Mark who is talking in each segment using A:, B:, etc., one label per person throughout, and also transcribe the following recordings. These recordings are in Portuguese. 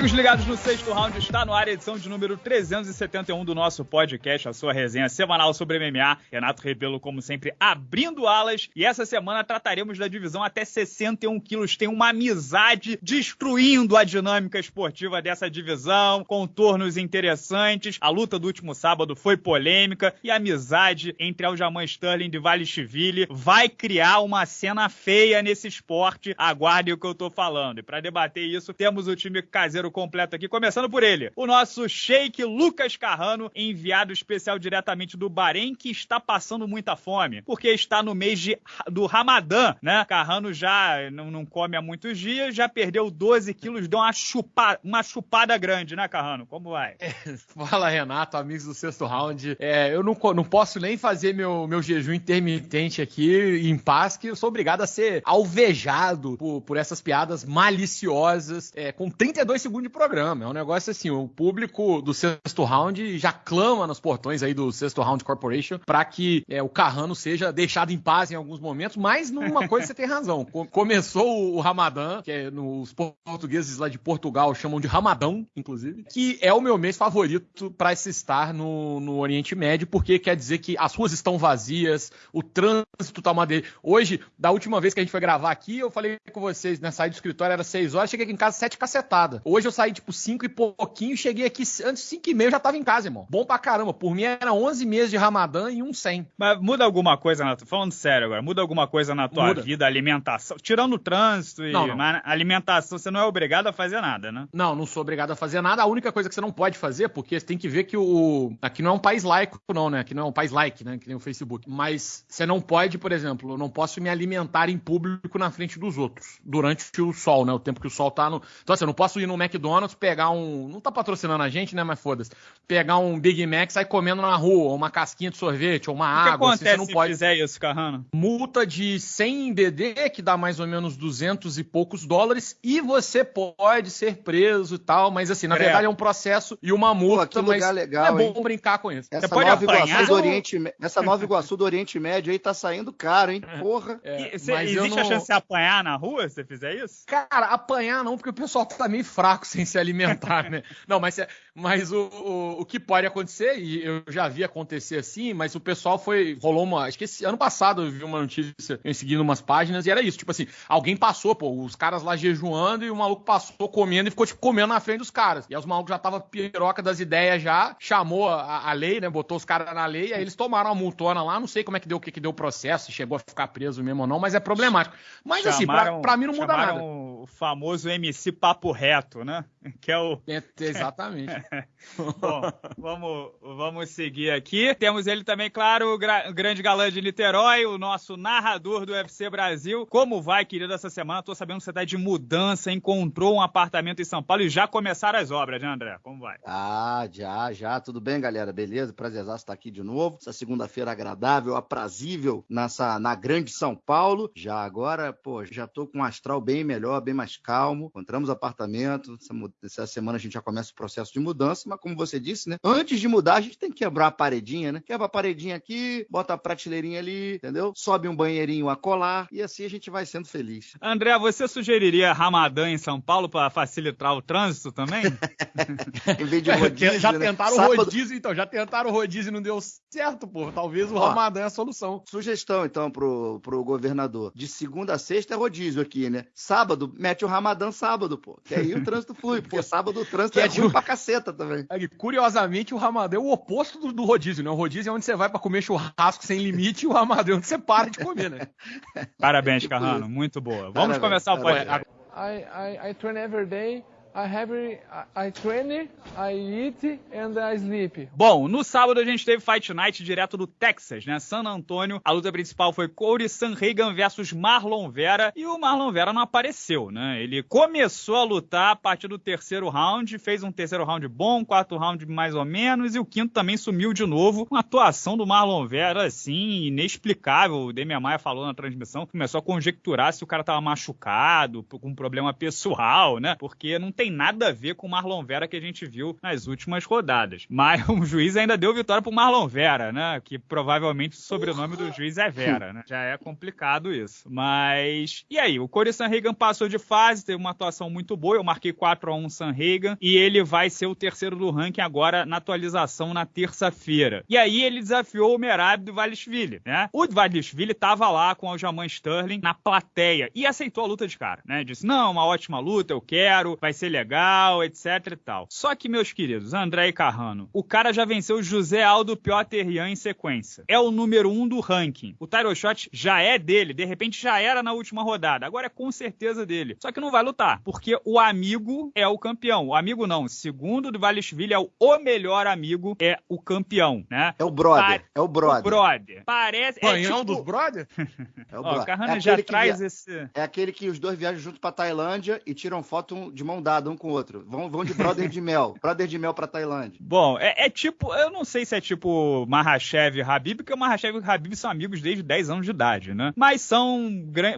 A: Amigos ligados no sexto round, está no ar a edição de número 371 do nosso podcast, a sua resenha semanal sobre MMA. Renato Rebelo, como sempre, abrindo alas. E essa semana trataremos da divisão até 61 quilos. Tem uma amizade destruindo a dinâmica esportiva dessa divisão, contornos interessantes. A luta do último sábado foi polêmica e a amizade entre Aljamain Sterling e Valishvili vai criar uma cena feia nesse esporte. Aguardem o que eu tô falando. E para debater isso, temos o time caseiro completo aqui, começando por ele, o nosso Sheik Lucas Carrano, enviado especial diretamente do Bahrein, que está passando muita fome, porque está no mês de, do Ramadã, né? Carrano já não, não come há muitos dias, já perdeu 12 quilos, deu uma, chupa, uma chupada grande, né, Carrano? Como vai? É,
B: fala, Renato, amigos do sexto round. É, eu não, não posso nem fazer meu, meu jejum intermitente aqui em paz, que eu sou obrigado a ser alvejado por, por essas piadas maliciosas, é, com 32 segundos de programa. É um negócio assim, o público do sexto round já clama nos portões aí do sexto round corporation para que é, o Carrano seja deixado em paz em alguns momentos, mas numa coisa você tem razão. Começou o Ramadã, que é nos portugueses lá de Portugal chamam de Ramadão, inclusive, que é o meu mês favorito para se estar no, no Oriente Médio, porque quer dizer que as ruas estão vazias, o trânsito tá uma dele. Hoje, da última vez que a gente foi gravar aqui, eu falei com vocês, né, saí do escritório era 6 horas, cheguei aqui em casa sete cacetada. Hoje eu saí tipo 5 e pouquinho, cheguei aqui antes 5 e meio, já tava em casa, irmão. Bom pra caramba. Por mim era 11 meses de Ramadã e um 100.
A: Mas muda alguma coisa na falando sério agora, muda alguma coisa na tua muda. vida, alimentação, tirando o trânsito e não, não. alimentação, você não é obrigado a fazer nada, né?
B: Não, não sou obrigado a fazer nada. A única coisa que você não pode fazer, porque você tem que ver que o aqui não é um país laico não, né? Aqui não é um país like, né, que nem o Facebook. Mas você não pode, por exemplo, eu não posso me alimentar em público na frente dos outros durante o sol, né? O tempo que o sol tá no Então assim, eu não posso ir no McDonald's, pegar um. Não tá patrocinando a gente, né? Mas foda-se. Pegar um Big Mac e sair comendo na rua, ou uma casquinha de sorvete, ou uma
A: o
B: água.
A: O que acontece assim, você não se pode... fizer isso, Carrano?
B: Multa de 100 BD, que dá mais ou menos 200 e poucos dólares, e você pode ser preso e tal, mas assim, na Credo. verdade é um processo e uma multa, Pô,
C: mas legal, é
B: bom hein? brincar com isso.
C: Essa você pode Nova apanhar, do Oriente, essa Nova Iguaçu do Oriente Médio aí tá saindo caro, hein? Porra.
A: É, cê, existe não... a chance de apanhar na rua se você fizer isso?
B: Cara, apanhar não, porque o pessoal tá meio fraco sem se alimentar, né? Não, mas, mas o, o, o, que pode acontecer, e eu já vi acontecer assim, mas o pessoal foi. rolou uma. Acho que esse ano passado eu vi uma notícia eu seguindo umas páginas e era isso. Tipo assim, alguém passou, pô, os caras lá jejuando e o maluco passou comendo e ficou, tipo, comendo na frente dos caras. E aí os malucos já tava piroca das ideias já, chamou a, a lei, né? Botou os caras na lei, aí eles tomaram a multona lá, não sei como é que deu o que, que deu o processo, se chegou a ficar preso mesmo ou não, mas é problemático. Mas assim, chamaram, assim, pra, pra mim não muda nada.
A: O famoso MC Papo Reto, né? Que é o.
B: É, exatamente.
A: Bom, vamos, vamos seguir aqui. Temos ele também, claro, o, gra... o grande galã de Niterói, o nosso narrador do UFC Brasil. Como vai, querido, essa semana? Tô sabendo que você tá de mudança, encontrou um apartamento em São Paulo e já começaram as obras, né, André? Como vai?
C: Ah, já, já. Tudo bem, galera? Beleza? Prazerzaço estar aqui de novo. Essa segunda-feira agradável, aprazível nessa, na grande São Paulo. Já agora, pô, já tô com um astral bem melhor, bem mais calmo. Encontramos apartamento. Essa, essa semana a gente já começa o processo de mudança, mas como você disse, né? Antes de mudar, a gente tem que quebrar a paredinha, né? Quebra a paredinha aqui, bota a prateleirinha ali, entendeu? Sobe um banheirinho a colar e assim a gente vai sendo feliz.
A: André, você sugeriria Ramadã em São Paulo para facilitar o trânsito também?
B: em vez de rodízio, Já né? tentaram Sábado... rodízio, então. Já tentaram rodízio e não deu certo, pô. Talvez o Ó, Ramadã é a solução.
C: Sugestão, então, pro, pro governador. De segunda a sexta é rodízio aqui, né? Sábado, mete o Ramadã sábado, pô. Que aí o trânsito flui, porque sábado o trânsito que é, é ruim pra caceta também.
B: É, curiosamente, o Ramadã é o oposto do, do, rodízio, né? O rodízio é onde você vai para comer churrasco sem limite e o Ramadã é onde você para de comer, né?
A: Parabéns, tipo Carrano. Muito boa. Vamos parabéns, começar o podcast.
D: I, I, I train every day train, I eat and I sleep.
A: Bom, no sábado a gente teve Fight Night direto do Texas, né? San Antônio. A luta principal foi Corey Sanhagan versus Marlon Vera e o Marlon Vera não apareceu, né? Ele começou a lutar a partir do terceiro round, fez um terceiro round bom, quarto round mais ou menos e o quinto também sumiu de novo. Uma atuação do Marlon Vera assim inexplicável. O Demian Maia falou na transmissão, começou a conjecturar se o cara tava machucado, com um problema pessoal, né? Porque não tem nada a ver com o Marlon Vera que a gente viu nas últimas rodadas. Mas o juiz ainda deu vitória pro Marlon Vera, né? Que provavelmente o sobrenome do juiz é Vera, né? Já é complicado isso. Mas. E aí? O Corey Sanhagan passou de fase, teve uma atuação muito boa. Eu marquei 4 a 1 Sanhagan e ele vai ser o terceiro do ranking agora na atualização na terça-feira. E aí ele desafiou o Merab do Valishvili, né? O Valishvili tava lá com o Aljamain Sterling na plateia e aceitou a luta de cara, né? Disse: "Não, uma ótima luta, eu quero, vai ser legal, etc e tal". Só que meus queridos, André e Carrano, o cara já venceu o José Aldo Piotr Rian em sequência. É o número um do ranking. O Tyro Shot já é dele, de repente já era na última rodada. Agora é com certeza dele. Só que não vai lutar, porque o amigo é o campeão. O amigo não, segundo do Valishvili é o, o melhor amigo, é o campeão, né?
C: É o brother, é o brother.
A: O brother. Parece.
B: Banhão
A: é tipo...
B: dos brother?
C: É o
A: Ó,
C: brother.
A: o Carrano
C: é
A: já
C: aquele que
A: traz
C: via-
A: esse.
C: É aquele que os dois viajam junto pra Tailândia e tiram foto de mão dada um com o outro. Vão, vão de brother de mel. Brother de mel pra Tailândia.
A: Bom, é, é tipo, eu não sei se é tipo Mahashev e Habib, porque o Mahashev e o Habib são amigos desde 10 anos de idade, né? Mas são,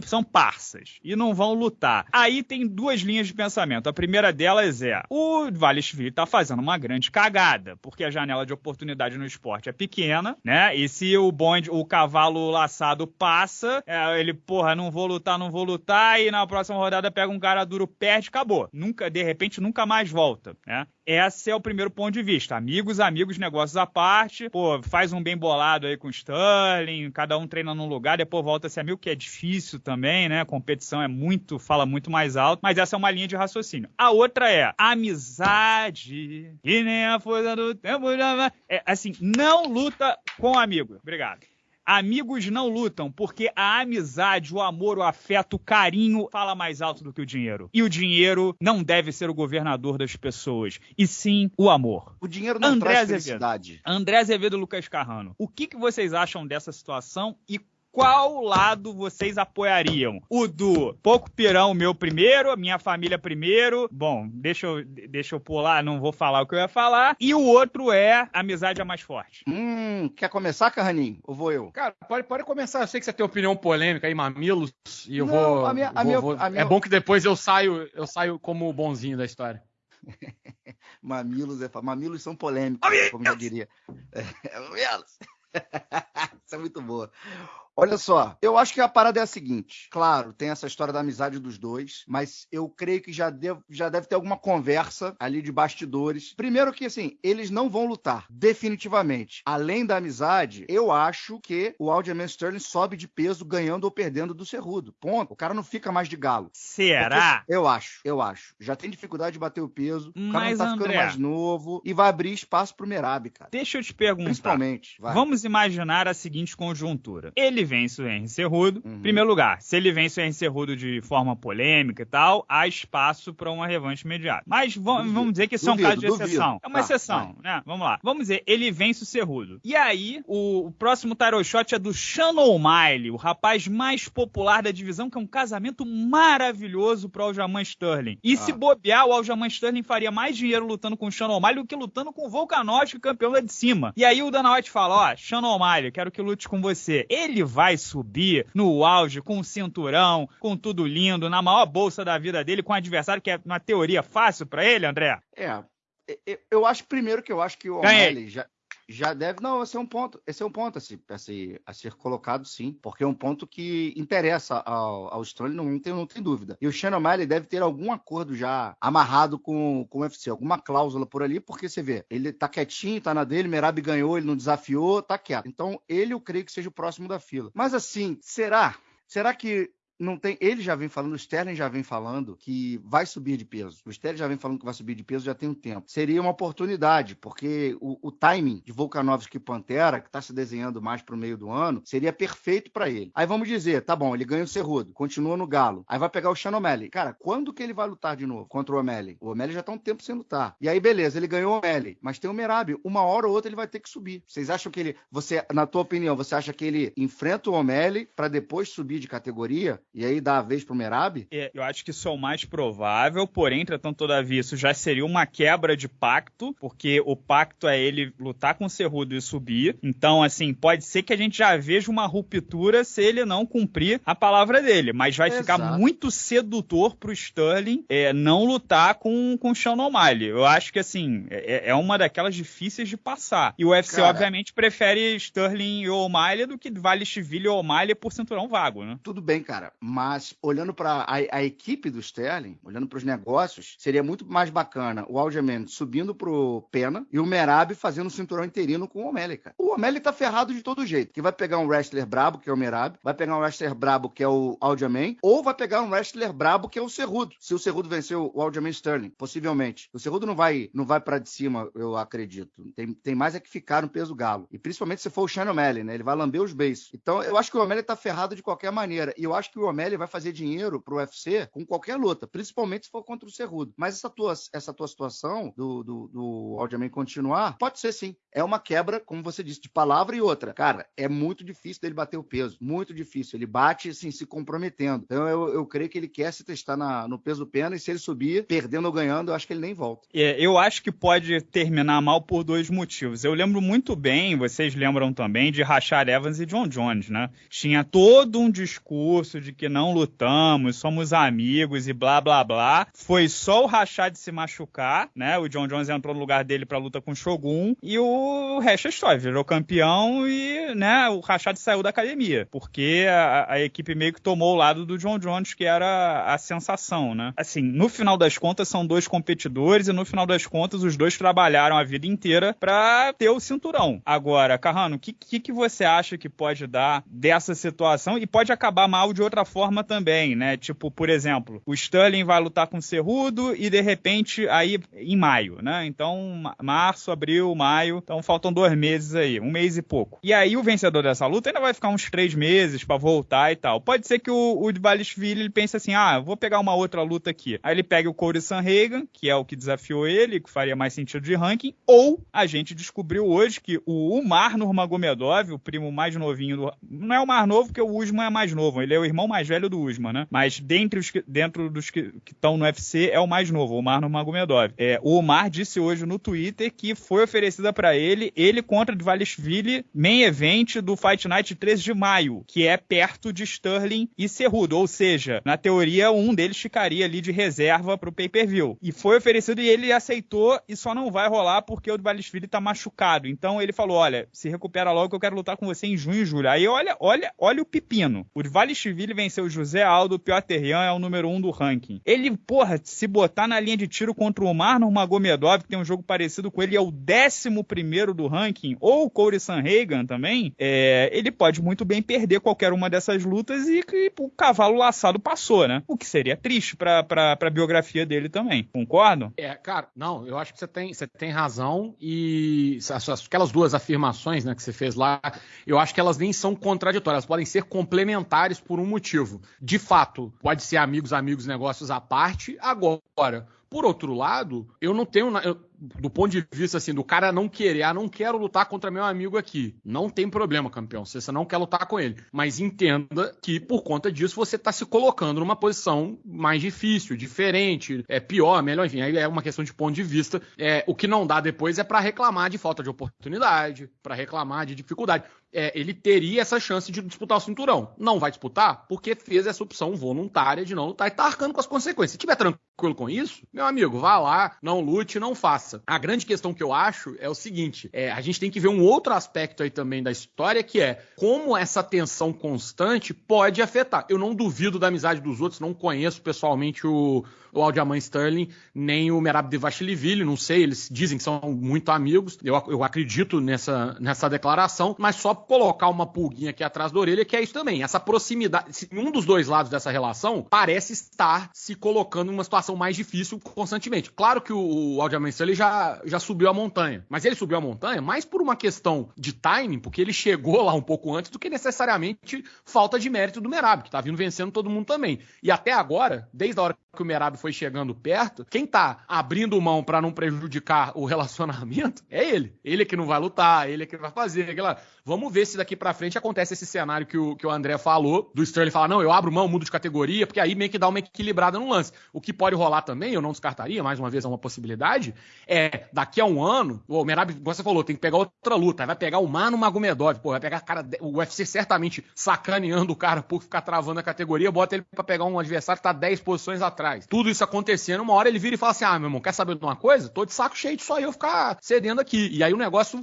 A: são parças e não vão lutar. Aí tem duas linhas de pensamento. A primeira delas é: o Valishvili tá fazendo uma grande cagada, porque a janela de oportunidade no esporte é pequena, né? E se o bonde, o cavalo laçado passa, é, ele, porra, não vou lutar, não vou lutar, e na próxima rodada pega um cara duro, perde, acabou. Nunca, de repente, nunca mais volta, né? Esse é o primeiro ponto de vista. Amigos, amigos, negócios à parte. Pô, faz um bem bolado aí com o Sterling, cada um treina num lugar, depois volta a ser amigo, que é difícil também, né? A competição é muito, fala muito mais alto, mas essa é uma linha de raciocínio. A outra é amizade, e nem a força do tempo. É, assim, não luta com amigo. Obrigado. Amigos não lutam, porque a amizade, o amor, o afeto, o carinho fala mais alto do que o dinheiro. E o dinheiro não deve ser o governador das pessoas, e sim o amor.
C: O dinheiro não
A: André
C: traz
A: Azevedo.
C: felicidade.
A: André Azevedo e Lucas Carrano, o que, que vocês acham dessa situação e qual lado vocês apoiariam? O do pouco pirão meu primeiro, minha família primeiro. Bom, deixa eu, deixa eu pular, não vou falar o que eu ia falar. E o outro é amizade é mais forte.
C: Hum, quer começar, Carraninho? Ou vou eu?
B: Cara, pode, pode começar. Eu sei que você tem opinião polêmica aí, mamilos, e eu
C: Não,
B: vou.
C: a minha- a minha-
B: vou-
C: a minha-
B: É bom que depois eu saio, eu saio como o bonzinho da história.
C: Mamilos, é, mamilos são polêmicos, como já diria. É, mamilos. Isso é muito boa. Olha só, eu acho que a parada é a seguinte. Claro, tem essa história da amizade dos dois, mas eu creio que já, devo- já deve ter alguma conversa ali de bastidores. Primeiro que, assim, eles não vão lutar, definitivamente. Além da amizade, eu acho que o Aljamain Sterling sobe de peso ganhando ou perdendo do Cerrudo. Ponto. O cara não fica mais de galo.
A: Será?
C: Porque- Eu acho, eu acho. Já tem dificuldade de bater o peso. o cara
A: Mas,
C: não tá ficando
A: André-
C: mais novo e vai abrir espaço pro Merab, cara.
A: Deixa eu te perguntar.
C: Principalmente. Vai.
A: Vamos imaginar a seguinte conjuntura. Ele vence o Henry Cerrudo.
C: Uhum.
A: Em primeiro lugar, se ele vence o Henry Cerrudo de forma polêmica e tal, há espaço para uma revanche imediata. Mas
C: Duvido,
A: vamos dizer que isso é um
C: duvido,
A: caso de
C: duvido.
A: exceção. É uma
C: Tá,
A: exceção, né? Vamos lá. Vamos dizer, ele vence o Cerrudo. E aí, o, o próximo Tyrell Shot é do Shannon O'Malley, o rapaz mais popular da divisão, que é um casamento maravilhoso para o Aljamain Sterling. E se
C: Ah.
A: bobear, o Aljamain Sterling faria mais dinheiro lutando com o Shannon O'Malley do que lutando com o Volkanovski, campeão lá de cima. E aí o Dana White fala, ó, Shannon O'Malley, quero que lute com você. Ele vai subir no auge, com o cinturão, com tudo lindo, na maior bolsa da vida dele, com um adversário que é uma teoria fácil pra ele, André?
C: É. Eu acho primeiro que eu acho que o. O'Malley já, já deve. Não, esse é um ponto. Esse é um ponto a, se, a, a ser colocado, sim. Porque é um ponto que interessa ao, ao não, tem, não tem dúvida. E o Shannon O'Malley deve ter algum acordo já amarrado com, com o UFC, alguma cláusula por ali, porque você vê, ele tá quietinho, tá na dele, Merab ganhou, ele não desafiou, tá quieto. Então, ele eu creio que seja o próximo da fila. Mas assim, será? Será que não tem. Ele já vem falando, o Sterling já vem falando que vai subir de peso. O Sterling já vem falando que vai subir de peso já tem um tempo. Seria uma oportunidade, porque o, o timing de Volkanovski e Pantera, que está se desenhando mais para o meio do ano, seria perfeito para ele. Aí vamos dizer, tá bom, ele ganha o Cerrudo, continua no Galo. Aí vai pegar o Sean O'Malley. Cara, quando que ele vai lutar de novo contra o O'Malley? O O'Malley já tá um tempo sem lutar. E aí, beleza, ele ganhou o O'Malley, mas tem o Merab. Uma hora ou outra ele vai ter que subir. Vocês acham que ele. Você, na tua opinião, você acha que ele enfrenta o O'Malley para depois subir de categoria? E aí dá a vez pro Merab?
A: É, eu acho que isso é o mais provável, porém, entretanto, todavia, isso já seria uma quebra de pacto, porque o pacto é ele lutar com o Cerrudo e subir. Então, assim, pode ser que a gente já veja uma ruptura se ele não cumprir a palavra dele, mas vai Exato. ficar muito sedutor pro Sterling é, não lutar com, com o Sean O'Malley. Eu acho que, assim, é, é uma daquelas difíceis de passar. E o UFC, Cara, obviamente, prefere Sterling e O'Malley do que Vale Chiville e O'Malley por cinturão vago, né?
C: Tudo bem, cara, mas olhando para a, a, equipe do Sterling, olhando para os negócios, seria muito mais bacana o Aljamain subindo pro Pena e o Merab fazendo o cinturão interino com o O'Malley, cara. O O'Malley tá ferrado de todo jeito, que vai pegar um wrestler brabo, que é o Merab, vai pegar um wrestler brabo, que é o Aljamain, ou vai pegar um wrestler brabo, que é o Cerrudo. Se o Cerrudo vencer o Aljamain Sterling, possivelmente. O Cerrudo não vai, não vai para de cima, eu acredito. Tem, tem mais é que ficar no peso galo. E principalmente se for o Shane O'Malley, né? Ele vai lamber os beiços. Então, eu acho que o O'Malley tá ferrado de qualquer maneira. E eu acho que o O'Malley vai fazer dinheiro pro UFC com qualquer luta, principalmente se for contra o Cerrudo. Mas essa tua, essa tua situação do, do, do Aljamain continuar, pode ser sim. É uma quebra, como você disse, de palavra e outra. Cara, é muito difícil dele bater o peso. Muito difícil. Ele bate, assim, se comprometendo. Então, eu, eu creio que ele quer se testar na, no peso pena e se ele subir, perdendo ou ganhando, eu acho que ele nem volta.
A: É, eu acho que pode terminar mal por dois motivos. Eu lembro muito bem, vocês lembram também, de Rachar Evans e John Jones, né? Tinha todo um discurso de que não lutamos, somos amigos e blá blá blá. Foi só o Rachad se machucar, né? O John Jones entrou no lugar dele pra luta com o Shogun e o resto é história. Virou campeão e, né, o Rachad saiu da academia. Porque a, a equipe meio que tomou o lado do John Jones, que era a sensação, né? Assim, no final das contas, são dois competidores e no final das contas, os dois trabalharam a vida inteira pra ter o cinturão. Agora, Carrano, o que, que, que você acha que pode dar dessa situação e pode acabar mal de outra forma também, né? Tipo, por exemplo, o Sterling vai lutar com o Cerrudo e de repente aí em maio, né? Então, março, abril, maio, então faltam dois meses aí, um mês e pouco. E aí o vencedor dessa luta ainda vai ficar uns três meses para voltar e tal. Pode ser que o, o Dvalishvili ele pense assim, ah, vou pegar uma outra luta aqui. Aí ele pega o Corey Sanhagen, que é o que desafiou ele, que faria mais sentido de ranking, ou a gente descobriu hoje que o Umar Nurmagomedov, o primo mais novinho do... Não é o mais novo, porque o Usman é mais novo, ele é o irmão mais velho do Usman, né? Mas dentre os que, dentro dos que estão no UFC é o mais novo, o Umar Nurmagomedov. É, o Umar disse hoje no Twitter que foi oferecida para ele, ele contra Dvalishvili, main event do Fight Night 13 de maio, que é perto de Sterling e Cerrudo, ou seja, na teoria um deles ficaria ali de reserva pro pay-per-view. E foi oferecido e ele aceitou e só não vai rolar porque o Dvalishvili tá machucado. Então ele falou, olha, se recupera logo que eu quero lutar com você em junho e julho. Aí olha, olha, olha o pepino. O Dvalishvili venceu José Aldo, Piotr Jan é o número um do ranking. Ele, porra, se botar na linha de tiro contra o Marlon Magomedov, que tem um jogo parecido com ele, é o décimo primeiro do ranking, ou o Corey Sanhagen também, é, ele pode muito bem perder qualquer uma dessas lutas e que o cavalo laçado passou, né? O que seria triste pra, pra, pra biografia dele também. Concordo?
B: É, cara, não, eu acho que você tem, você tem razão e aquelas duas afirmações né, que você fez lá, eu acho que elas nem são contraditórias, elas podem ser complementares por um motivo. De fato, pode ser amigos, amigos, negócios à parte. Agora, por outro lado, eu não tenho. Eu, do ponto de vista assim, do cara não querer, ah, não quero lutar contra meu amigo aqui. Não tem problema, campeão. Se você não quer lutar com ele. Mas entenda que por conta disso você está se colocando numa posição mais difícil, diferente, é pior, melhor, enfim. Aí é uma questão de ponto de vista. É, o que não dá depois é para reclamar de falta de oportunidade, para reclamar de dificuldade. É, ele teria essa chance de disputar o cinturão. Não vai disputar porque fez essa opção voluntária de não lutar e tá arcando com as consequências. Se tiver tranquilo com isso, meu amigo, vá lá, não lute, não faça. A grande questão que eu acho é o seguinte: é, a gente tem que ver um outro aspecto aí também da história, que é como essa tensão constante pode afetar. Eu não duvido da amizade dos outros, não conheço pessoalmente o, o Aldiaman Sterling, nem o Merab Devashilivili, não sei, eles dizem que são muito amigos, eu, eu acredito nessa, nessa declaração, mas só colocar uma pulguinha aqui atrás da orelha, que é isso também, essa proximidade, um dos dois lados dessa relação parece estar se colocando em uma situação mais difícil constantemente. Claro que o, o Aldiaman Sterling já, já subiu a montanha, mas ele subiu a montanha mais por uma questão de timing, porque ele chegou lá um pouco antes do que necessariamente falta de mérito do Merab, que tá vindo vencendo todo mundo também. E até agora, desde a hora que o Merab foi chegando perto, quem tá abrindo mão para não prejudicar o relacionamento é ele. Ele é que não vai lutar, ele é que vai fazer. Aquela... Vamos ver se daqui para frente acontece esse cenário que o, que o André falou, do Sterling falar, não, eu abro mão, mudo de categoria, porque aí meio que dá uma equilibrada no lance. O que pode rolar também, eu não descartaria, mais uma vez é uma possibilidade, é daqui a um ano, o Merab, como você falou, tem que pegar outra luta, vai pegar o Mano Magomedov, pô, vai pegar cara, o UFC certamente sacaneando o cara por ficar travando a categoria, bota ele para pegar um adversário que tá 10 posições atrás. Tudo isso acontecendo, uma hora ele vira e fala assim: ah, meu irmão, quer saber de uma coisa? Tô de saco cheio de só eu ficar cedendo aqui. E aí o negócio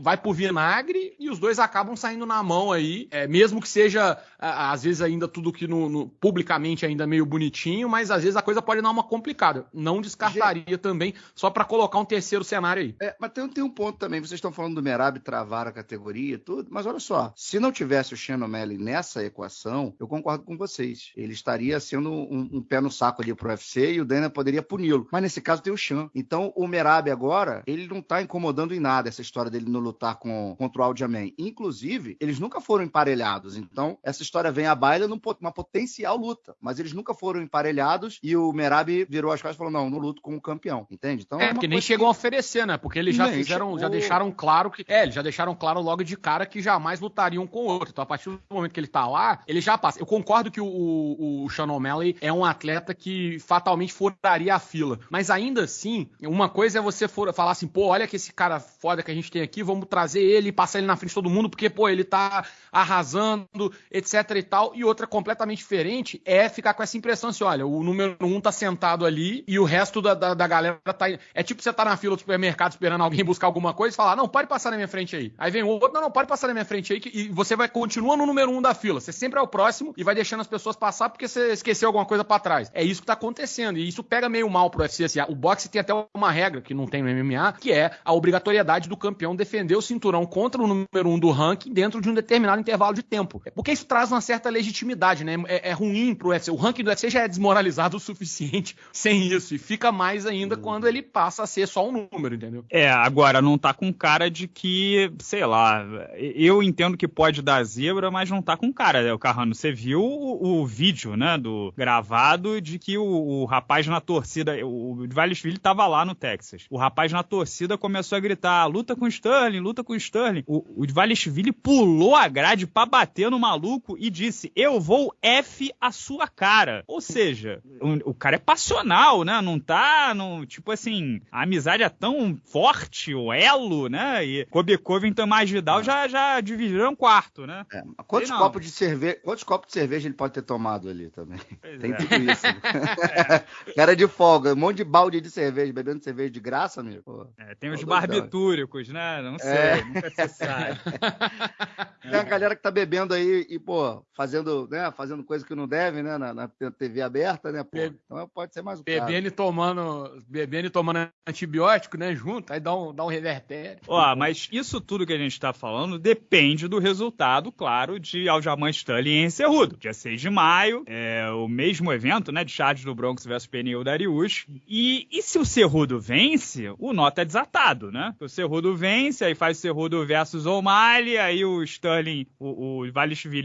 B: vai pro vinagre e os dois acabam saindo na mão aí, é, mesmo que seja, às vezes, ainda tudo que no, no, publicamente ainda meio bonitinho, mas às vezes a coisa pode dar uma complicada. Não descartaria Gente... também, só para colocar um terceiro cenário aí.
C: É, mas tem, tem, um ponto também, vocês estão falando do Merab travar a categoria e tudo, mas olha só, se não tivesse o Shannon O'Malley nessa equação, eu concordo com vocês. Ele estaria sendo um, um pé no saco ali pro UFC e o Dana poderia puni-lo. Mas nesse caso tem o Chan. Então o Merab agora, ele não tá incomodando em nada essa história dele não lutar com, contra o Aljamain. Inclusive, eles nunca foram emparelhados. Então, essa história vem à baila numa potencial luta. Mas eles nunca foram emparelhados e o Merab virou as costas e falou: não, não luto com o campeão. Entende?
B: Então, é, é porque nem chegou que... a oferecer, né? Porque eles já nem fizeram, chegou... já deixaram claro que. É, eles já deixaram claro logo de cara que jamais lutariam com o outro. Então, a partir do momento que ele tá lá, ele já passa. Eu concordo que o, o, o Sean O'Malley é um atleta que fatalmente furaria a fila. Mas ainda assim, uma coisa é você for, falar assim, pô, olha que esse cara foda que a gente tem aqui, vamos trazer ele e passar ele na frente de todo mundo, porque, pô, ele tá arrasando, etc e tal. E outra completamente diferente é ficar com essa impressão assim, olha, o número um tá sentado ali e o resto da, da, da galera tá... É tipo você tá na fila do supermercado esperando alguém buscar alguma coisa e falar, não, pode passar na minha frente aí. Aí vem o outro, não, não, pode passar na minha frente aí, que, e você vai continua no número um da fila. Você sempre é o próximo e vai deixando as pessoas passar porque você esqueceu alguma coisa para trás. É isso que tá acontecendo. E isso pega meio mal pro UFC. Assim, o boxe tem até uma regra que não tem no MMA, que é a obrigatoriedade do campeão defender o cinturão contra o número um do ranking dentro de um determinado intervalo de tempo. Porque isso traz uma certa legitimidade, né? É, é ruim pro UFC. O ranking do UFC já é desmoralizado o suficiente sem isso. E fica mais ainda quando ele passa a ser só um número, entendeu?
A: É, agora não tá com cara de que, sei lá, eu entendo que pode dar zebra, mas não tá com cara, né? O Carrano, você viu o, o vídeo, né, do gravado de que o, o rapaz na torcida, o Valesville tava lá no Texas. O rapaz na torcida começou a gritar: luta com o Sterling, luta com o Sterling. O, o Valesville pulou a grade pra bater no maluco e disse: Eu vou F a sua cara. Ou seja, o, o cara é passional, né? Não tá. Não, tipo assim, a amizade é tão forte, o elo, né? E Kobe Covington e Magidal já, já dividiram quarto, né?
C: É, quantos copos de cerveja, quantos copos de cerveja ele pode ter tomado ali também? Pois Tem é. tudo isso. Né? É. Cara de folga, um monte de balde de cerveja, bebendo cerveja de graça, amigo.
A: É, tem os barbitúricos, né? Não sei, é. nunca se sabe.
C: Tem a galera que tá bebendo aí e, pô, fazendo, né, fazendo coisa que não deve, né, na, na TV aberta, né, pô. Então pode ser mais um
B: Bebendo e tomando, bebendo e tomando antibiótico, né, junto, aí dá um, dá um revertério.
A: Ó, mas isso tudo que a gente tá falando depende do resultado, claro, de Aljamain Sterling em Cerrudo. Dia 6 de maio, é o mesmo evento, né, Charles do Bronx versus Pneu Darius. E, e se o Cerrudo vence, o nota é desatado, né? O Cerrudo vence, aí faz o Cerrudo versus O'Malley, aí o Sterling, o, o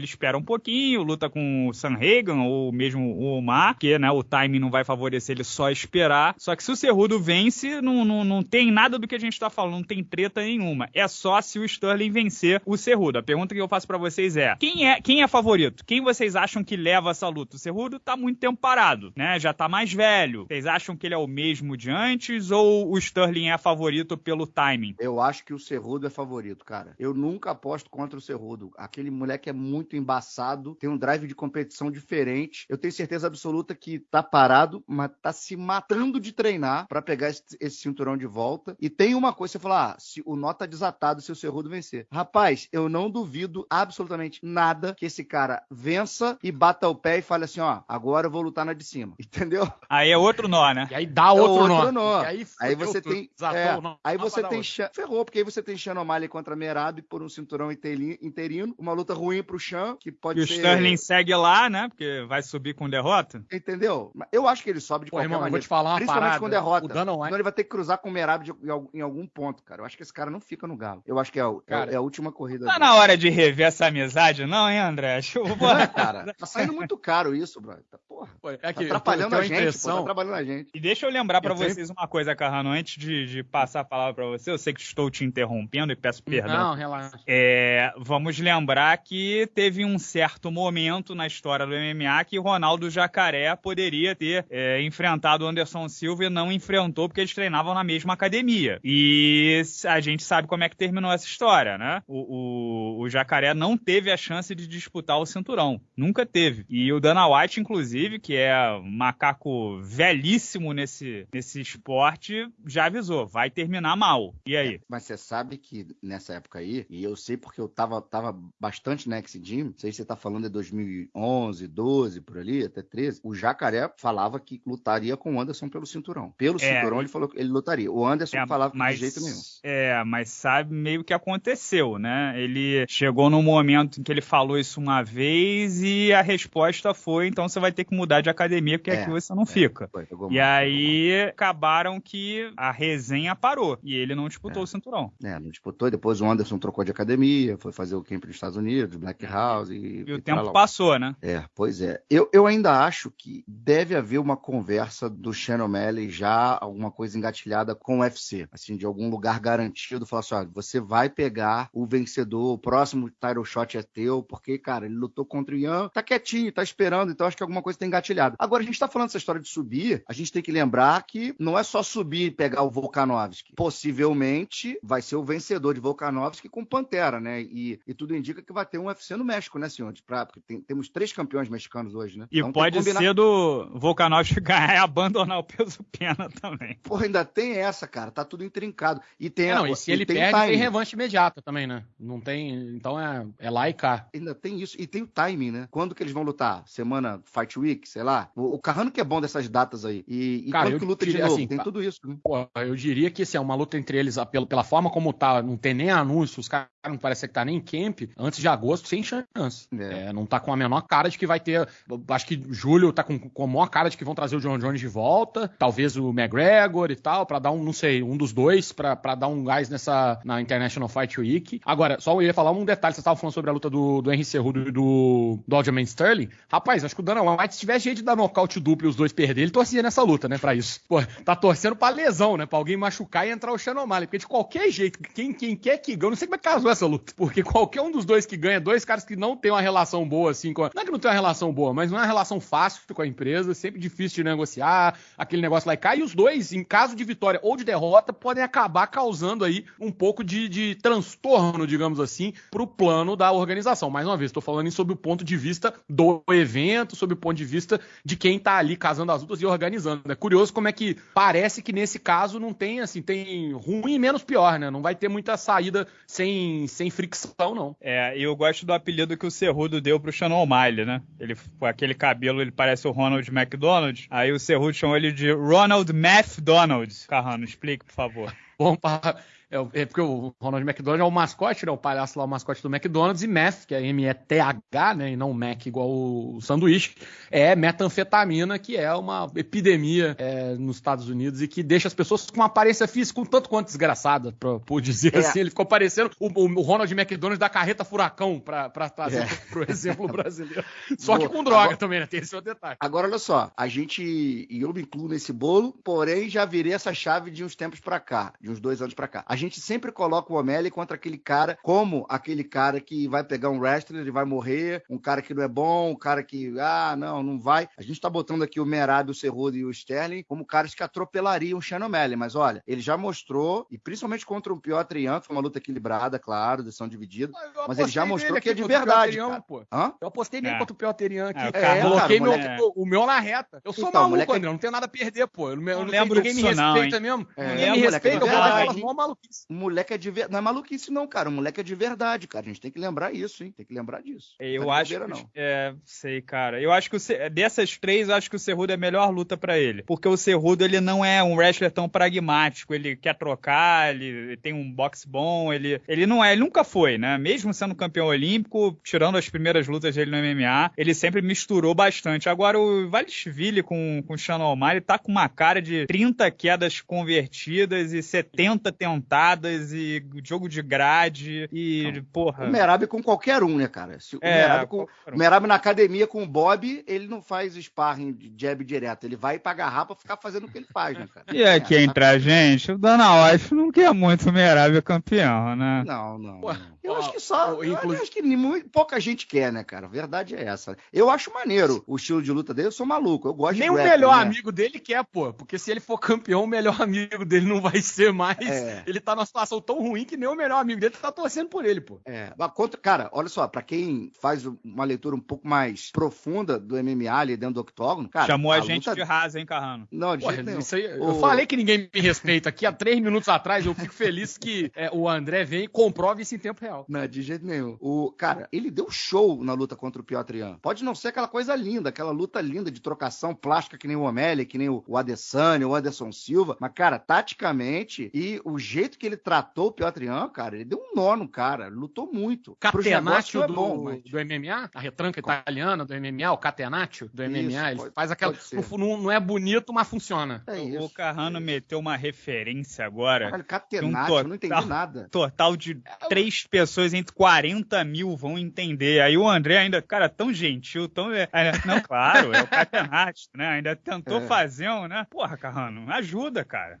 A: espera um pouquinho, luta com o Sanhagan ou mesmo o Omar, que, né, o timing não vai favorecer ele só esperar. Só que se o Cerrudo vence, não, não, não tem nada do que a gente tá falando, não tem treta nenhuma. É só se o Sterling vencer o Cerrudo. A pergunta que eu faço para vocês é: quem é quem é favorito? Quem vocês acham que leva essa luta? O Cerrudo tá muito tempo parado, né? Já tá mais velho. Vocês acham que ele é o mesmo de antes ou o Sterling é favorito pelo timing?
C: Eu acho que o Cerrudo é favorito, cara. Eu nunca aposto contra o Cerrudo. Aquele moleque é muito embaçado, tem um drive de competição diferente. Eu tenho certeza absoluta que tá parado, mas tá se matando de treinar para pegar esse, esse, cinturão de volta. E tem uma coisa, você falar, ah, se o nó tá desatado se o Cerrudo vencer. Rapaz, eu não duvido absolutamente nada que esse cara vença e bata o pé e fale assim, ó, agora eu vou lutar na de cima. Entendeu?
A: Aí é outro nó, né?
B: E aí dá outro, é outro
C: nó. nó. Aí, aí, você tudo. tem. É, aí você tem. Ferrou, porque aí você tem Sean O'Malley contra Merab por um cinturão interino. Uma luta ruim pro Chan, que pode
A: e ser. E o Sterling segue lá, né? Porque vai subir com derrota.
C: Entendeu? Eu acho que ele sobe de Pô, qualquer irmão, maneira.
B: vou te falar uma
C: Principalmente
B: parada.
C: com derrota. O Dana White... Então ele vai ter que cruzar com o Merab de, em algum ponto, cara. Eu acho que esse cara não fica no galo. Eu acho que é, é cara, é a última corrida.
A: Tá dele. na hora de rever essa amizade, não, hein, André?
C: Porra, cara. Tá saindo muito caro isso, brother. Tá, porra.
B: É
C: Tá atrapalhando a gente, pô, tá atrapalhando a gente.
A: E deixa eu lembrar
B: tenho-
A: vocês uma coisa, Carrano, antes de, de passar a palavra pra você, eu sei que estou te interrompendo e peço perdão.
B: Não, relaxa.
A: É, vamos lembrar que teve um certo momento na história do MMA que Ronaldo Jacaré poderia ter é, enfrentado o Anderson Silva e não enfrentou porque eles treinavam na mesma academia. E a gente sabe como é que terminou essa história, né? O, o, o Jacaré não teve a chance de disputar o cinturão. Nunca teve. E o Dana White, inclusive, que é macaco velhíssimo nesse, nesse esporte, já avisou: vai terminar mal. E aí?
C: Mas você sabe que nessa época aí, e eu sei porque eu tava, tava bastante na X-Gym, não sei se você tá falando de 2011, 12, por ali, até 13, o Jacaré falava que lutaria com o Anderson pelo cinturão. Pelo
A: É.
C: cinturão ele falou que ele lutaria. O Anderson
A: É,
C: falava
A: mas,
C: de jeito nenhum.
A: É, mas sabe meio que aconteceu, né? Ele chegou num momento em que ele falou isso uma vez e a resposta foi: então você vai ter que mudar de academia porque
C: É,
A: aqui você não
C: é.
A: fica.
C: Foi,
A: E
C: mal,
A: aí acabaram que a resenha parou e ele não disputou
C: É.
A: o cinturão.
C: É, não disputou, e depois o Anderson trocou de academia, foi fazer o camp nos Estados Unidos, Black House e.
A: E o
C: e
A: tempo
C: lá.
A: passou, né?
C: É, pois é. Eu, eu ainda acho que deve haver uma conversa do Shannon O'Malley já, alguma coisa engatilhada com o UFC. Assim, de algum lugar garantido, falar assim, olha, você vai pegar o vencedor, o próximo title shot é teu, porque, cara, ele lutou contra o Ian, tá quietinho, tá esperando, então acho que alguma coisa tem engatilhado. Agora, a gente tá falando dessa história de subir, a gente tem que lembrar que não é só subir e pegar o Volkanovski. Possivelmente vai ser o vencedor de Volkanovski com Pantera, né? E, e tudo indica que vai ter um UFC no México, né, senhor? Pra, porque tem- temos três campeões mexicanos hoje, né?
A: E
C: Então
A: pode
C: combinar-
A: ser do Volkanovski ganhar e abandonar o peso pena também.
C: Porra, ainda tem essa, cara. Tá tudo intrincado. E tem
B: É, não,
C: a-
B: e se ele
C: tem
B: perde,
C: timing.
B: tem revanche imediata também, né? Não tem. Então é, é lá e cá.
C: Ainda tem isso. E tem o timing, né? Quando que eles vão lutar? Semana Fight Week, sei lá. O, Carrano que é bom dessas datas aí. E, e
B: Cara,
C: que luta de
B: diria
C: novo?
B: assim,
C: tem tudo isso, né?
B: Pô, eu diria que se é uma luta entre eles, pela, pela forma como tá, não tem nem anúncio, os caras não parece que tá nem em camp, antes de agosto, sem chance.
C: É.
B: É, não tá com a menor cara de que vai ter. Acho que julho tá com, com a maior cara de que vão trazer o John Jones de volta, talvez o McGregor e tal, pra dar um, não sei, um dos dois, pra, pra dar um gás nessa na International Fight Week. Agora, só eu ia falar um detalhe, você tava falando sobre a luta do, do Henry Cerrudo e do, do Aljamain Sterling. Rapaz, acho que o Dana White, se tivesse jeito de dar nocaute duplo e os dois perder, ele torcia nessa luta, né, pra isso. Pô, tá torcendo pra lesão, né, pra alguém machucar e entrar o O'Malley, porque de qualquer jeito, quem, quem quer que ganhe, não sei como é que casou essa luta, porque qualquer um dos dois que ganha, dois caras que não tem uma relação boa, assim, com não é que não tem uma relação boa, mas não é uma relação fácil com a empresa, sempre difícil de negociar, aquele negócio lá e cá, e os dois, em caso de vitória ou de derrota, podem acabar causando aí um pouco de, de transtorno, digamos assim, pro plano da organização. Mais uma vez, estou falando isso sob o ponto de vista do evento, sob o ponto de vista de quem tá ali casando as lutas e organizando. É curioso como é que parece que nesse caso não tem, assim, tem ruim e menos pior, né? Não vai ter muita saída sem, sem fricção, não.
A: É, e eu gosto do apelido que o Cerrudo deu pro Shannon O'Malley, né? Ele, com aquele cabelo, ele parece o Ronald McDonald. Aí o Cerrudo chamou ele de Ronald Math Donald. Carrano, explique, por favor.
B: Bom, pra- é, é porque o Ronald McDonald é o mascote, né? O palhaço lá, o mascote do McDonald's, e meth, que é M-E-T-H, né? E não Mac igual o sanduíche, é metanfetamina, que é uma epidemia é, nos Estados Unidos e que deixa as pessoas com uma aparência física um tanto quanto desgraçada, pra, por dizer
C: É.
B: assim. Ele ficou parecendo o, o Ronald McDonald da carreta furacão, pra, pra trazer
C: É.
B: pro exemplo brasileiro. Só que
C: Boa.
B: com droga
C: Agora-
B: também, né? Tem esse outro detalhe.
C: Agora, olha só, a gente, e eu me incluo nesse bolo, porém já virei essa chave de uns tempos pra cá, de uns dois anos pra cá. A gente sempre coloca o O'Malley contra aquele cara, como aquele cara que vai pegar um wrestler e vai morrer, um cara que não é bom, um cara que, ah, não, não vai. A gente tá botando aqui o Merab, o Cerrudo e o Sterling como caras que atropelariam o Shannon O'Malley, mas olha, ele já mostrou, e principalmente contra o Piotr Ian, que foi uma luta equilibrada, claro, decisão dividida.
B: Eu
C: Mas ele já mostrou que é de verdade,
B: pô.
C: Hã?
B: Eu apostei nele
A: É.
B: contra o Pioterian aqui.
A: É, o
B: É,
A: cara-
B: coloquei
C: cara,
B: meu,
C: moleque-
B: o meu na reta. Eu sou
C: Então,
B: maluco,
C: moleque-
B: André. Não tenho nada a perder, pô. Eu não, eu
A: Não
B: não
A: lembro
B: ninguém me
A: disso, não,
B: respeita mesmo.
C: É,
B: ninguém me respeita,
C: é
B: eu vou falar maluquice.
C: O moleque é de verdade. Não é maluquice, não, cara. O moleque é de verdade, cara. A gente tem que lembrar isso, hein? Tem que lembrar disso.
A: Eu
C: Não é
A: acho que.
C: não.
A: É, sei, cara. Eu acho que o dessas três, eu acho que o Cerrudo é a melhor luta pra ele. Porque o Cerrudo, ele não é um wrestler tão pragmático. Ele quer trocar, ele tem um boxe bom, ele, ele não é, ele nunca foi, né? Mesmo sendo campeão olímpico, tirando as primeiras lutas dele no MMA, ele sempre misturou bastante. Agora, o Valishvili com, com o Shannon O'Malley tá com uma cara de 30 quedas convertidas e 70 putadas e jogo de grade e,
C: Não.
A: porra.
C: O Merab com qualquer um, né, cara? Se o,
A: É,
C: Merab com,
A: um.
C: o Merab na academia com o Bob, ele não faz sparring de jab direto. Ele vai pra garrafa ficar fazendo o que ele faz, né, cara?
A: E aqui
C: É,
A: entre a gente, o Dana White não quer muito o Merab campeão, né?
C: Não, não.
B: Pô.
C: Eu
B: ó,
C: acho que só.
B: ó,
C: Eu
B: inclu-
C: acho que nem- pouca gente quer, né, cara? A verdade é essa. Eu acho maneiro o estilo de luta dele. Eu sou maluco. Eu gosto
B: Nem
C: de
B: o
C: grappling,
B: melhor
C: né?
B: amigo dele quer, pô. Porque se ele for campeão, o melhor amigo dele não vai ser mais.
C: É.
B: Ele tá numa situação tão ruim que nem o melhor amigo dele tá torcendo por ele, pô.
C: É, mas contra, cara, olha só, pra quem faz uma leitura um pouco mais profunda do MMA ali dentro do octógono, cara.
A: Chamou a, gente
C: luta-
A: de rasa, hein, Carrano?
C: Não, de
B: Pô,
C: jeito nenhum.
B: isso aí, eu
C: O-
B: falei que ninguém me respeita aqui há três minutos atrás. Eu fico feliz que é, o André vem e comprove isso em tempo real.
C: Não, de jeito nenhum. O, cara, ele deu show na luta contra o Piotr Jan. Pode não ser aquela coisa linda, aquela luta linda de trocação plástica que nem o O'Malley, que nem o, o Adesanya, o Anderson Silva. Mas, cara, taticamente e o jeito que ele tratou o Piotr Jan, cara, ele deu um nó no cara. Lutou muito.
B: Catenaccio
C: é
B: do,
C: bom, mas...
B: do MMA, a retranca italiana do MMA, o Catenaccio do MMA,
C: Isso,
B: ele
C: pode-
B: faz aquela. Não, não é bonito, mas funciona.
C: É
A: O
C: isso.
A: Carrano meteu uma referência agora. Um
C: Catenaccio, eu não entendi nada.
A: Total de três pessoas entre 40 mil vão entender. Aí o André ainda, cara, tão gentil, tão. é, Não, claro, é o Catenaccio, né? Ainda tentou
C: É.
A: fazer um, né? Porra, Carrano, ajuda, cara.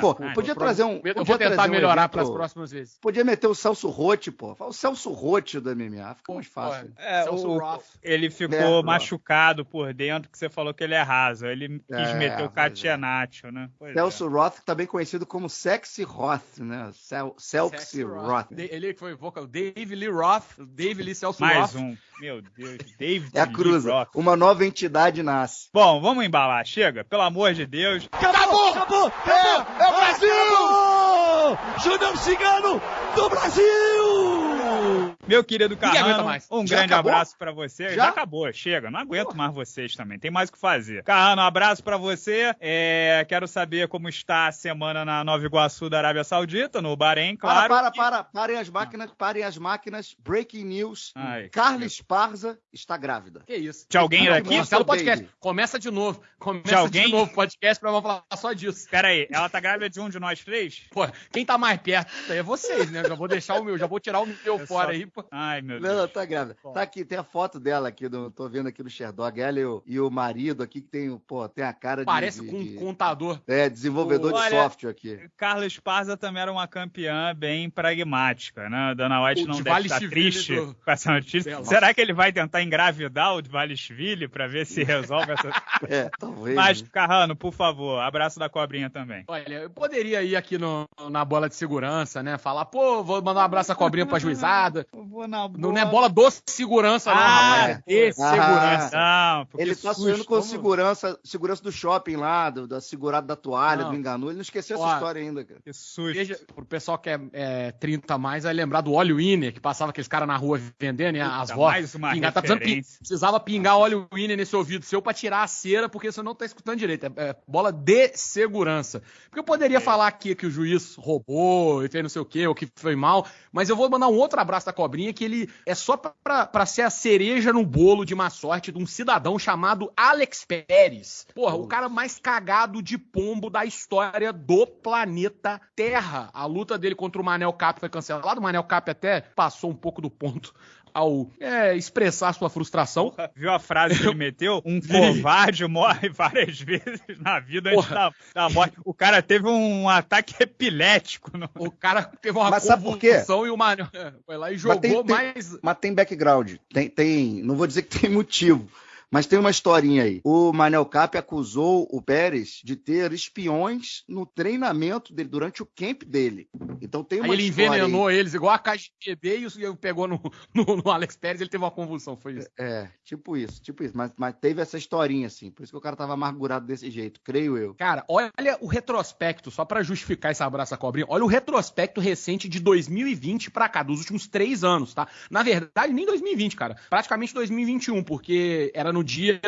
C: Pô, podia trazer um.
B: Eu
C: podia
B: vou tentar
C: um
B: melhorar
C: evento-
B: para as próximas vezes.
C: Podia meter o Celso Rotti, pô. Fala O Celso Rotti do MMA. Fica mais fácil.
A: É,
B: Celso
A: o-
B: Roth.
A: ele ficou
C: É,
A: machucado por dentro, que você falou que ele é raso. Ele quis
C: É,
A: meter o
C: é.
A: Catenaccio, né? Pois é.
C: Celso Roth, também conhecido como Sexy Roth, né? Cel
B: Sexy
C: Roth.
B: Da- Ele que foi vocal, Dave Lee Roth, Dave Lee Celso
A: Mais
B: Roth.
A: um. Meu Deus, David
C: É a cruza.
A: Roth.
C: Uma nova entidade nasce.
A: Bom, vamos embalar, chega, pelo amor de Deus.
E: Acabou! Acabou! É, é o Brasil! Júnior Cigano do Brasil!
A: Meu querido Carrano,
B: mais.
A: um
C: Já
A: grande
C: acabou?
A: abraço pra você. Já?
C: Já?
A: acabou, chega. Não aguento mais vocês também. Tem mais o que fazer. Carrano, um abraço pra você. É, quero saber como está a semana na Nova Iguaçu da Arábia Saudita, no Bahrein, claro.
C: Para, para, para. Parem as máquinas, parem as máquinas. Breaking news.
A: Ai,
C: Carla Esparza está grávida.
B: Que isso?
A: De alguém daqui?
C: não.
B: Cancela o podcast.
C: Baby.
B: Começa de novo. Começa
A: De alguém?
B: de novo o podcast pra vamos falar só disso.
A: Pera aí, ela tá grávida de um de nós três?
B: Pô, quem tá mais perto é vocês, né? Já vou deixar o meu, já vou tirar o meu
A: Eu
B: fora
A: só-
B: aí. Pô.
A: Ai, meu
C: Não,
A: Deus.
C: ela tá grávida. Tá aqui, tem a foto dela aqui, do, tô vendo aqui no Sherdog. Ela e o, e o marido aqui, que tem, pô, tem a cara de...
B: Parece
C: de-
B: com
C: de-
B: um contador.
C: É, desenvolvedor
A: Olha,
C: de software aqui.
A: Carla Esparza também era uma campeã bem pragmática, né? Dana White
B: O
A: não
B: de
A: deve estar triste
B: do-
A: com essa notícia. Será que ele vai tentar engravidar o Valishvili pra ver se resolve essa...
C: É, talvez.
A: Mas,
C: né?
A: Carrano, por favor, abraço da cobrinha também.
B: Olha, eu poderia ir aqui no, na bola de segurança, né? Falar, pô, vou mandar um abraço à cobrinha pra juizada.
A: Vou na
B: Não é bola do segurança, não,
A: Ah,
B: rapaz. É de
C: ah.
B: segurança.
A: Não, porque
C: Ele tá sonhando com segurança, segurança do shopping lá, do, da segurada da toalha,
B: Não.
C: do enganu. Ele não esqueceu essa história ainda, cara.
A: Que susto.
B: Veja, pro pessoal que é, é 30 a mais, vai lembrar do óleo Winner, que passava aqueles caras na rua vendendo, né? As vozes.
A: mais uma
B: pingar, tá precisava pingar óleo Winner nesse ouvido seu pra tirar a cera, porque você não tá escutando direito. É, é bola de segurança. Porque eu poderia falar aqui que o juiz roubou e fez não sei o quê, ou que foi mal, mas eu vou mandar um outro abraço da cobrinha, que ele é só pra, pra ser a cereja no bolo de má sorte de um cidadão chamado Alex Pérez. Porra, o cara mais cagado de pombo da história do planeta Terra. A luta dele contra o Manel Cap foi cancelada. O Manel Cap até passou um pouco do ponto ao é, expressar sua frustração.
A: Viu a frase que ele meteu? Um covarde morre várias vezes na vida antes da, da morte. O cara teve um ataque epilético. No...
B: O cara teve uma
C: Mas
B: convulsão e o Manel foi lá e jogou
C: tem- tem-
B: mais.
C: Mas tem background. Tem, tem. Não vou dizer que tem motivo. Mas tem uma historinha aí. O Manel Cap acusou o Pérez de ter espiões no treinamento dele, durante o camp dele. Então tem uma
B: Aí ele
C: história aí.
B: envenenou eles, igual a KGB, e o- e pegou no, no, no Alex Pérez, ele teve uma convulsão, foi isso.
C: É, tipo isso, tipo isso. Mas, mas teve essa historinha, assim. Por isso que o cara tava amargurado desse jeito, creio eu.
B: Cara, olha o retrospecto, só pra justificar esse abraço à cobrinha, olha o retrospecto recente de 2020 pra cá, dos últimos três anos, tá? Na verdade, nem 2020, cara. Praticamente 2021, porque era no dia.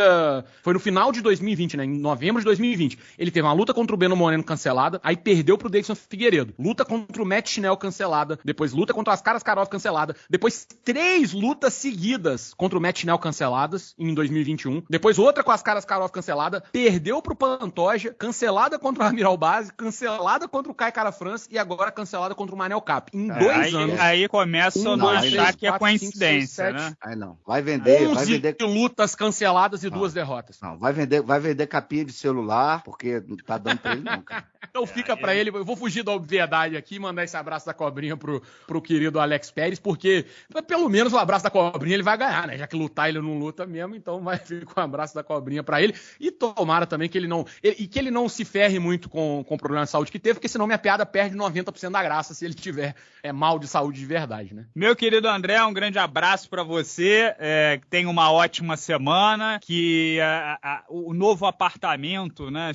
B: Foi no final de 2020, né? Em novembro de 2020. Ele teve uma luta contra o Beno Moreno cancelada, aí perdeu pro Davidson Figueiredo. Luta contra o Matt Schnell cancelada, depois luta contra as Caras Karov cancelada, depois três lutas seguidas contra o Matt Schnell canceladas em 2021, depois outra com as Caras Karov cancelada, perdeu pro Pantoja, cancelada contra o Amiral Base, cancelada contra o Kai Cara France e agora cancelada contra o Manel Cap. Em
A: É,
B: dois
A: aí,
B: anos.
A: aí começa
B: Um,
A: a
B: dois,
A: achar que é coincidência, né?
C: Aí não. Vai vender, vai
B: 11
C: vender.
B: lutas canceladas e duas derrotas.
C: Não, vai vender, vai vender capinha de celular, porque não tá dando pra ele, não, cara.
B: Então fica pra ele, eu vou fugir da obviedade aqui e mandar esse abraço da cobrinha pro, pro querido Alex Pérez, porque pelo menos o abraço da cobrinha ele vai ganhar, né? Já que lutar ele não luta mesmo, então vai ficar um abraço da cobrinha pra ele. E tomara também que ele não. ele- e que ele não se ferre muito com, com o problema de saúde que teve, porque senão minha piada perde 90% da graça se ele tiver é, mal de saúde de verdade, né?
A: Meu querido André, um grande abraço pra você. É, tenha uma ótima semana. Que a- a- o novo apartamento, né,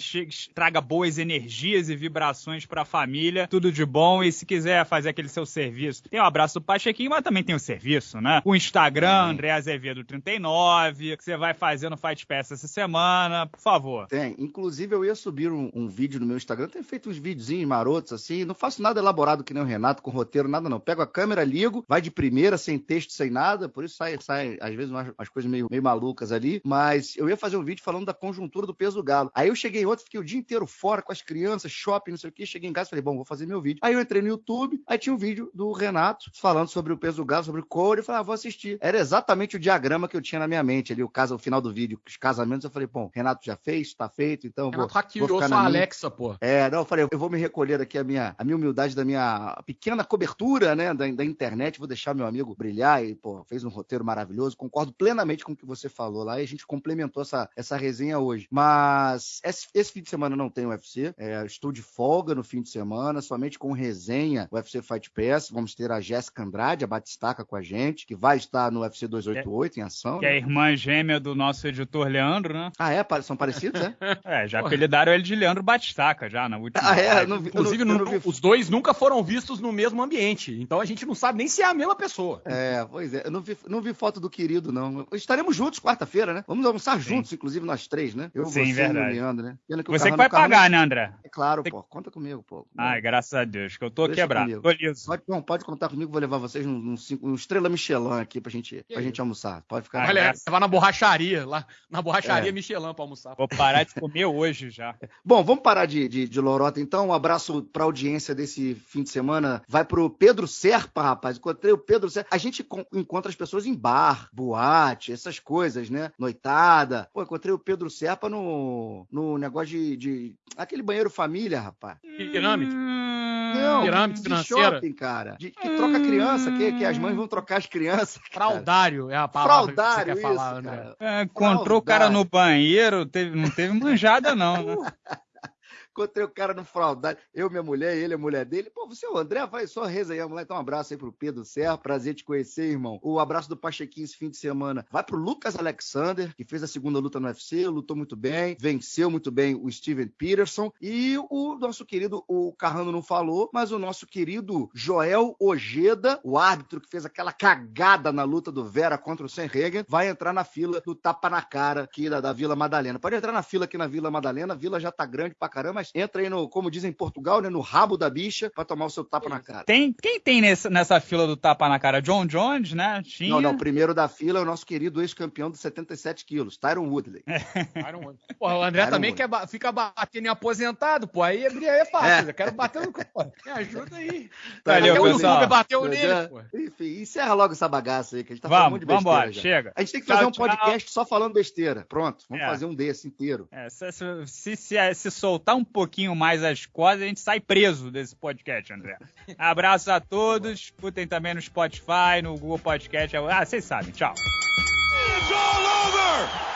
A: traga boas energias e vibrações pra família. Tudo de bom. E se quiser fazer aquele seu serviço, tem o abraço do Pachequinho, mas também tem o serviço, né? O Instagram, André Azevedo 39, que você vai fazer no Fight Pass essa semana. Por favor.
C: Tem. Inclusive, eu ia subir um, um vídeo no meu Instagram. Eu tenho feito uns videozinhos marotos assim. Não faço nada elaborado que nem o Renato, com roteiro, nada não. Pego a câmera, ligo, vai de primeira, sem texto, sem nada. Por isso sai, sai às vezes, umas, umas coisas meio, meio malucas ali. Mas eu ia fazer um vídeo falando da conjuntura do peso do galo. Aí eu cheguei ontem, fiquei o dia inteiro fora com as crianças, shopping, não sei o que. Cheguei em casa e falei, bom, vou fazer meu vídeo. Aí eu entrei no YouTube, aí tinha um vídeo do Renato falando sobre o peso do galo, sobre o couro. Eu falei, ah, vou assistir. Era exatamente o diagrama que eu tinha na minha mente ali, o caso, o final do vídeo, os casamentos. Eu falei, bom, Renato já fez, tá feito, então eu vou,
B: Renato
C: vou
B: hackeou
C: ficar
B: sua
C: na minha.
B: Alexa, pô.
C: É, não, eu falei, eu vou me recolher aqui a minha, a minha humildade da minha pequena cobertura, né, da, da internet, vou deixar meu amigo brilhar e, pô, fez um roteiro maravilhoso, concordo plenamente com o que você falou lá e a gente complementou essa, essa resenha hoje. Mas esse, esse fim de semana não tem UFC, é, estou de folga no fim de semana, somente com resenha UFC Fight Pass, vamos ter a Jéssica Andrade, a Batistaca com a gente, que vai estar no UFC 288 em ação.
A: Que é a
C: né?
A: irmã gêmea do nosso editor Leandro, né?
C: Ah, é? São parecidos, é?
A: É, já
B: Porra.
A: apelidaram ele de Leandro Batistaca já na última.
C: Ah, é? Não
B: Inclusive,
C: não- não
B: os dois nunca foram vistos no mesmo ambiente. Então a gente não sabe nem se é a mesma pessoa.
C: É, pois é. Eu não vi, não vi foto do querido, não. Estaremos juntos quarta-feira, né? Vamos almoçar
A: Sim.
C: juntos, inclusive nós três, né? Eu,
A: Sim,
C: você
A: verdade.
C: e o Leandro, né? Pena o
A: Você que vai pagar, né, André?
C: É claro,
A: Tem-
C: pô. Conta comigo, pô.
A: Ai, graças a Deus, que eu tô
C: Deixa
A: quebrado.
C: comigo.
A: Tô liso.
C: Pode, bom, pode contar comigo, vou levar vocês num, num, cinco- num estrela Michelin aqui pra gente, pra gente almoçar. Pode ficar.
B: Olha,
A: graças-
B: vai na borracharia, lá na borracharia
C: É.
B: Michelin pra almoçar.
A: Vou parar de comer hoje já.
C: Bom, vamos parar de, de, de lorota então. Um abraço pra audiência desse fim de semana. Vai pro Pedro Serpa, rapaz. Encontrei o Pedro Serpa. A gente con- encontra as pessoas em bar, boate, essas coisas, né? Noitada. Pô, encontrei o Pedro Serpa no, no negócio de, de. aquele banheiro família, rapaz.
B: Pirâmide.
C: Não,
B: Pirâmide
C: de
B: financeira.
C: shopping, cara. De- que troca criança, que, que as mães vão trocar as crianças. cara.
B: Fraudário é a palavra
C: Fraudário,
B: que você quer
C: isso,
B: falar, André.
C: cara.
A: É, encontrou o cara no banheiro, teve- não teve manjada, não, né?
C: Encontrei o cara no fraudário, eu, minha mulher, ele, a mulher dele. Pô, você é o André? Vai só resenhamos lá. Então, um abraço aí pro Pedro Serra. Prazer te conhecer, irmão. O abraço do Pachequinho esse fim de semana vai pro Lucas Alexander, que fez a segunda luta no UFC, lutou muito bem, venceu muito bem o Steven Peterson. E o nosso querido, o Carrano não falou, mas o nosso querido Joel Ojeda, o árbitro que fez aquela cagada na luta do Vera contra o Senregen, vai entrar na fila do tapa na cara aqui da, da Vila Madalena. Pode entrar na fila aqui na Vila Madalena, a vila já tá grande pra caramba, mas entra aí no, como dizem em Portugal, né, no rabo da bicha pra tomar o seu tapa na cara.
A: Tem, quem tem nesse- nessa fila do tapa na cara? John Jones, né? Tinha.
C: Não, não, o primeiro da fila é o nosso querido ex-campeão dos 77 quilos, Tyron Woodley.
B: Iron Man. Porra, o André
C: Iron
B: também
C: Man.
B: quer ba- fica batendo em aposentado, pô. Aí, aí é fácil.
C: É.
B: Eu quero bater no. Pô, me ajuda aí.
A: Valeu,
B: Até o
A: pessoal.
B: youtuber bateu
C: Entendeu?
B: nele, pô.
C: Enfim, encerra logo essa bagaça aí, que a gente tá falando
A: Vamos,
C: monte de besteira
A: vambora,
C: já.
A: chega.
C: A gente tem que
A: Tchau,
C: fazer um
A: tchau.
C: podcast só falando besteira. Pronto, vamos
A: É.
C: fazer um desse inteiro.
A: É, se- se, se- se soltar um pouquinho mais as cordas, a gente sai preso desse podcast, André. Abraço a todos. Escutem também no Spotify, no Google Podcast. Ah, vocês sabem. Tchau.
E: It's all over!